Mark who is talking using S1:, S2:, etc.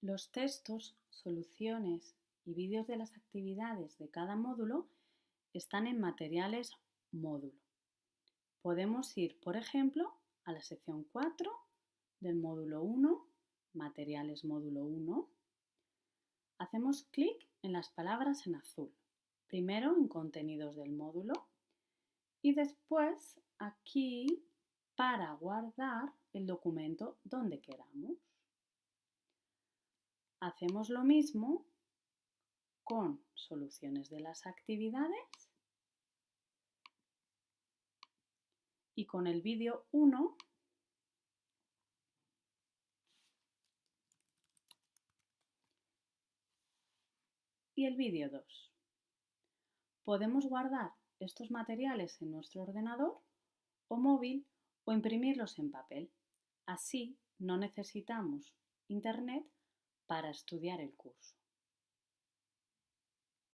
S1: Los textos, soluciones y vídeos de las actividades de cada módulo están en Materiales Módulo. Podemos ir, por ejemplo, a la sección 4 del módulo 1, Materiales Módulo 1. Hacemos clic en las palabras en azul, primero en Contenidos del módulo y después aquí para guardar el documento donde queramos. Hacemos lo mismo con soluciones de las actividades y con el vídeo 1 y el vídeo 2. Podemos guardar estos materiales en nuestro ordenador o móvil o imprimirlos en papel. Así no necesitamos internet para estudiar el curso.